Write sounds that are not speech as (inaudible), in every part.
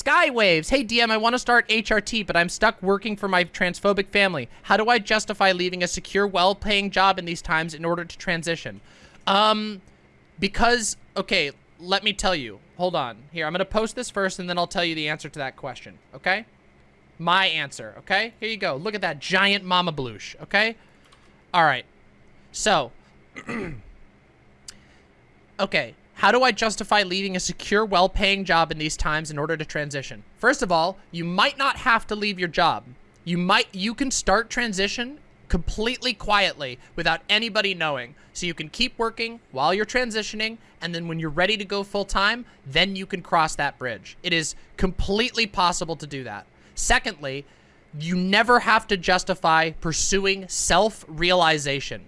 Skywaves. Hey, DM, I want to start HRT, but I'm stuck working for my transphobic family. How do I justify leaving a secure, well-paying job in these times in order to transition? Um, because, okay, let me tell you. Hold on. Here, I'm going to post this first, and then I'll tell you the answer to that question, okay? My answer, okay? Here you go. Look at that giant mama bloosh, okay? All right. So, (clears throat) okay. How do I justify leaving a secure, well-paying job in these times in order to transition? First of all, you might not have to leave your job. You might, you can start transition completely quietly without anybody knowing. So you can keep working while you're transitioning, and then when you're ready to go full-time, then you can cross that bridge. It is completely possible to do that. Secondly, you never have to justify pursuing self-realization.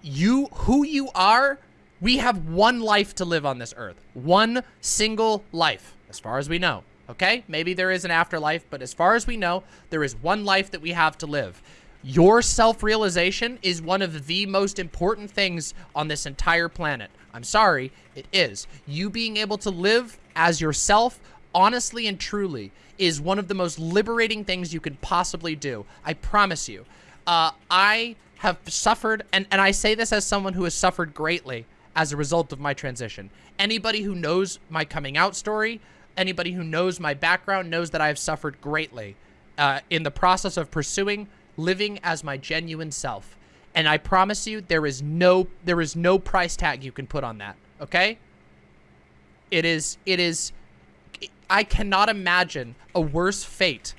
You, who you are, we have one life to live on this earth. One single life, as far as we know. Okay? Maybe there is an afterlife, but as far as we know, there is one life that we have to live. Your self-realization is one of the most important things on this entire planet. I'm sorry, it is. You being able to live as yourself, honestly and truly, is one of the most liberating things you can possibly do. I promise you. Uh, I have suffered, and, and I say this as someone who has suffered greatly as a result of my transition. Anybody who knows my coming out story, anybody who knows my background knows that I have suffered greatly uh, in the process of pursuing living as my genuine self. And I promise you, there is no there is no price tag you can put on that. Okay? It is it is I cannot imagine a worse fate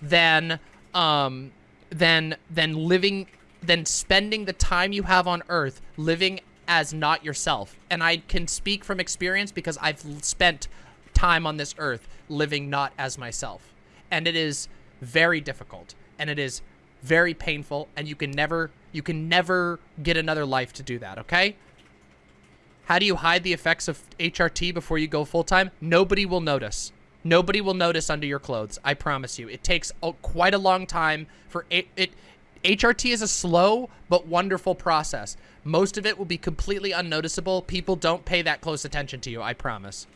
than um than than living than spending the time you have on earth living as not yourself. And I can speak from experience because I've spent time on this earth living not as myself. And it is very difficult and it is very painful and you can never you can never get another life to do that, okay? How do you hide the effects of HRT before you go full-time? Nobody will notice. Nobody will notice under your clothes. I promise you. It takes quite a long time for it, it. HRT is a slow but wonderful process. Most of it will be completely unnoticeable. People don't pay that close attention to you, I promise.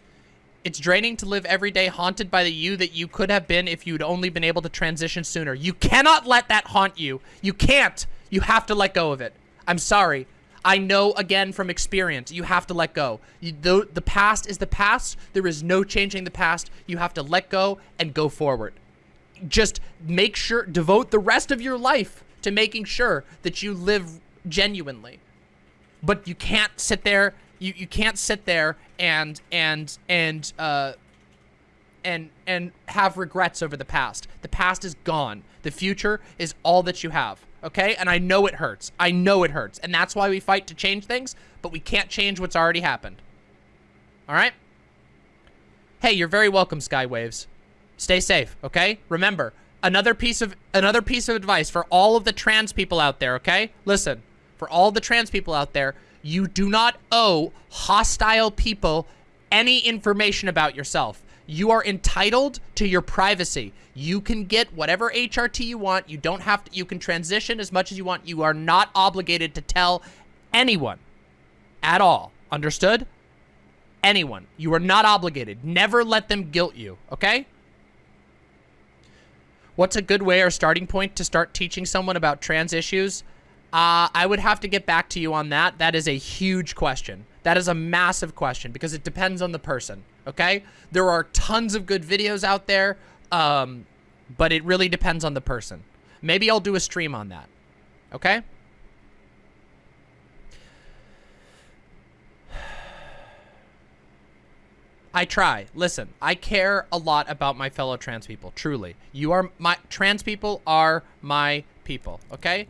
It's draining to live every day haunted by the you that you could have been if you'd only been able to transition sooner. You cannot let that haunt you. You can't. You have to let go of it. I'm sorry. I know, again, from experience, you have to let go. You, the, the past is the past. There is no changing the past. You have to let go and go forward. Just make sure, devote the rest of your life to making sure that you live genuinely. But you can't sit there, you, you can't sit there and, and, and, uh, and and have regrets over the past. The past is gone. The future is all that you have okay? And I know it hurts. I know it hurts. And that's why we fight to change things, but we can't change what's already happened. All right? Hey, you're very welcome, Skywaves. Stay safe, okay? Remember, another piece of another piece of advice for all of the trans people out there, okay? Listen, for all the trans people out there, you do not owe hostile people any information about yourself. You are entitled to your privacy. You can get whatever HRT you want. You don't have to, you can transition as much as you want. You are not obligated to tell anyone at all. Understood? Anyone. You are not obligated. Never let them guilt you, okay? What's a good way or starting point to start teaching someone about trans issues? Uh, I would have to get back to you on that. That is a huge question. That is a massive question because it depends on the person okay? There are tons of good videos out there, um, but it really depends on the person. Maybe I'll do a stream on that, okay? I try. Listen, I care a lot about my fellow trans people, truly. You are my, trans people are my people, okay?